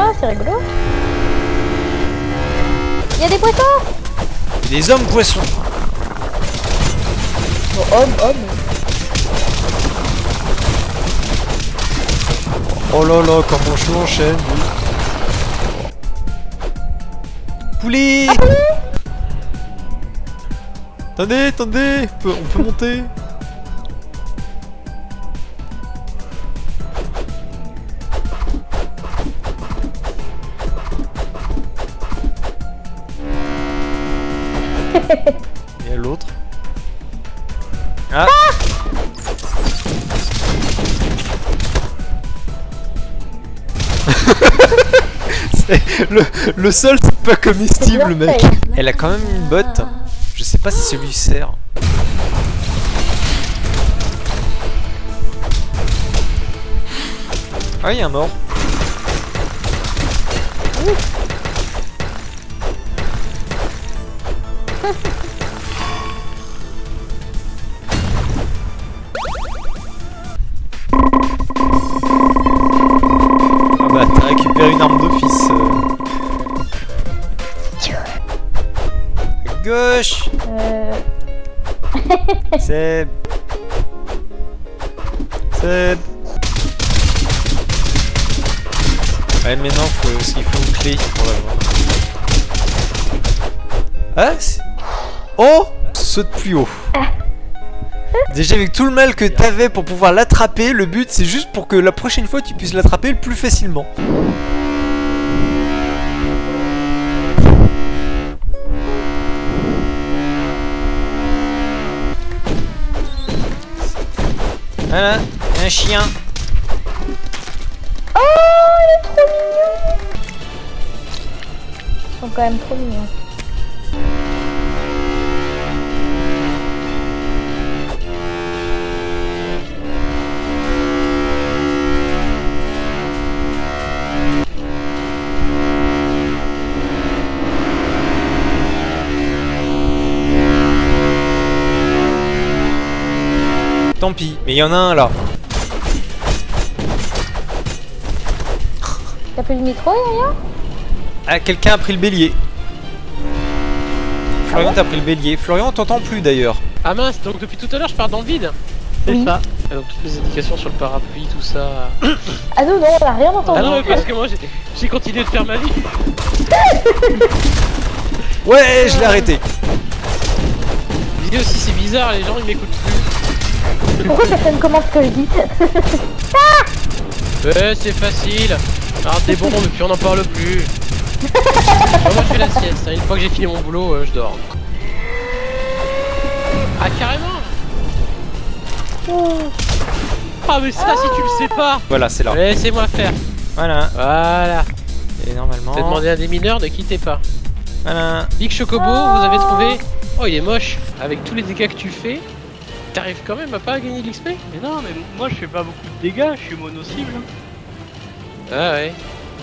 Ah, c'est rigolo. Il y a des poissons? Des hommes poissons. Bon, homme, homme. Oh là là, comment je l'enchaîne. lui. Poulet Attendez, attendez, on peut, on peut monter. Et l'autre. Ah. C'est- le, le sol c'est pas comestible mec. Elle a quand même une botte. Je sais pas si ça lui sert. Ah il y a un mort Ah bah t'as récupéré une arme d'office euh. Gauche Euh... Seb Seb Ouais maintenant faut, il faut une clé pour l'avoir. Ah c'est- Oh Saute plus haut Déjà avec tout le mal que t'avais pour pouvoir l'attraper, le but c'est juste pour que la prochaine fois tu puisses l'attraper le plus facilement. Voilà, un chien. Oh, il est trop mignon Ils sont quand même trop mignons. Tant pis, mais il y en a un là. T'as plus le micro, Yaya? Ah, quelqu'un a pris le bélier. Florian, t'as pris le bélier. Florian, on t'entend plus d'ailleurs. Ah mince, donc depuis tout à l'heure je pars dans le vide C'est Oui. ça. Ah, donc toutes les indications sur le parapluie, tout ça. Ah non, non, on a rien entendu. Ah non, parce que moi j'ai- j'ai continué de faire ma vie. Ouais, je l'ai arrêté. Vidéo aussi c'est bizarre, les gens ils m'écoutent plus. Pourquoi personne commente ce que je dis Ouais, c'est facile. Alors des bonbons, mais puis on n'en parle plus. Moi je fais la sieste, hein. une fois que j'ai fini mon boulot, euh, je dors. Ah carrément Ah mais ça si tu le sais pas Voilà, c'est là. Laissez-moi faire. Voilà. Voilà. Et normalement. T'as demandé à des mineurs, ne quittez pas. Voilà. Big Chocobo, vous avez trouvé Oh, il est moche. Avec tous les dégâts que tu fais, t'arrives quand même à pas gagner de l'XP Mais non, mais moi je fais pas beaucoup de dégâts, je suis mono-cible. Ah ouais.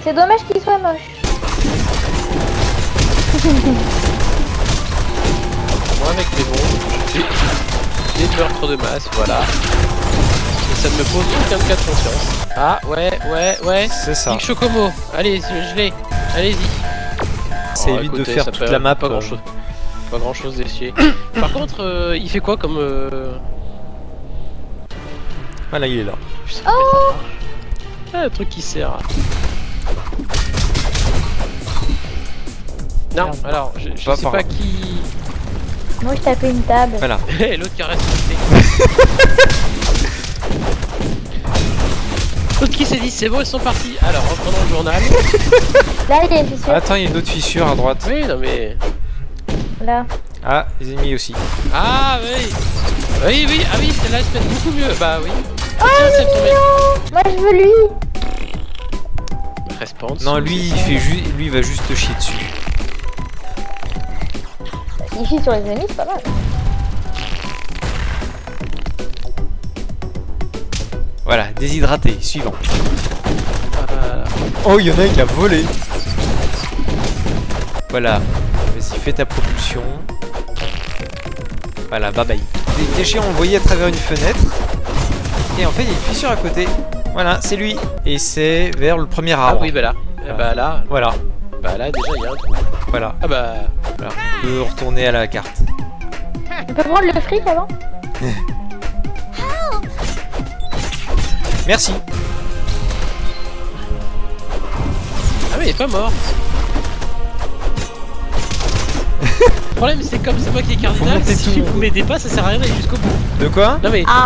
C'est dommage qu'il soit moche. Moi, avec mes bons, j'ai des meurtres de masse, voilà. Et ça ne me pose aucun cas de conscience. Ah, ouais, ouais, ouais. C'est ça. Big Chocobo, allez, je l'ai. Allez-y. Ça Oh, évite de faire toute la map. Pas euh. grand chose. Pas grand chose d'essier. Par contre, euh, il fait quoi comme. Euh... Voilà, il est là. putain, marche. Ah, un truc qui sert. Non, Merde. alors, je, je Pas sais pas là. qui. Moi, je tapais une table. Voilà. L'autre qui a respecté. L'autre qui s'est dit c'est bon, ils sont partis. Alors, reprenons le journal. Là, il y a une fissure. Attends, il y a une autre fissure à droite. Oui, non mais. Là. Ah, les ennemis aussi. Ah oui Oui, oui, ah oui, celle-là elle se beaucoup mieux. Bah oui. Oh, Tiens, c'est tombé. Moi, je veux lui. Respawn. Non, lui, il fait ju lui, il va juste te chier dessus. S'il chie sur les ennemis, c'est pas mal. Voilà, déshydraté. Suivant. Voilà. Oh, il y en a un qui a volé. Voilà. Vas-y, fais ta propulsion. Voilà, bye bye. Des déchets envoyés à travers une fenêtre. Et en fait, il y a une fissure à côté. Voilà, c'est lui. Et c'est vers le premier Ah arbre. oui, bah là. Ah bah là, Voilà, bah là déjà il y a un trou. voilà. Ah bah voilà. On peut retourner à la carte. On peut prendre le fric avant Merci. Ah mais il est pas mort. Le problème c'est comme c'est moi qui est cardinal, si tout. vous m'aidez pas ça sert à rien d'aller jusqu'au bout. De quoi Non mais, Ah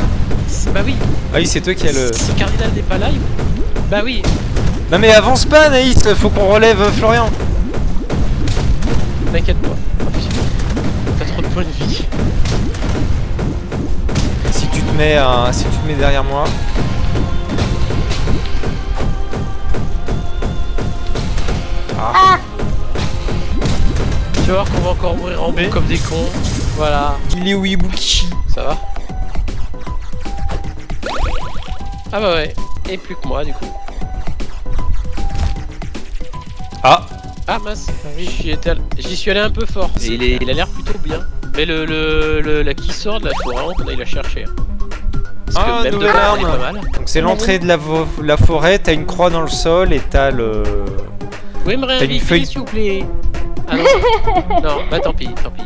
bah oui, Ah oui, c'est toi qui as le... si cardinal n'est pas là, il- bah oui, Non mais avance pas, Naïs, faut qu'on relève euh, Florian. t'inquiète pas. T'as trop de points de vie. Si tu te mets, à- si tu te mets derrière moi. Tu vas voir qu'on va encore mourir en bout comme des cons. Voilà, Il est où Ibuki ça va. Ah bah ouais, et plus que moi du coup. Ah Ah mince, j'y étais all- j'y suis allé un peu fort. Et il, est- il a l'air plutôt bien. Mais le, le, le- la qui sort de la forêt, on aille la chercher. hein. Parce Ah, que même de arme. pas mal. Donc c'est l'entrée de la, forêt, t'as une croix dans le sol et t'as le... Vous pouvez me T'as une réinviter feuille- s'il vous plaît? Ah non, non, bah tant pis, tant pis.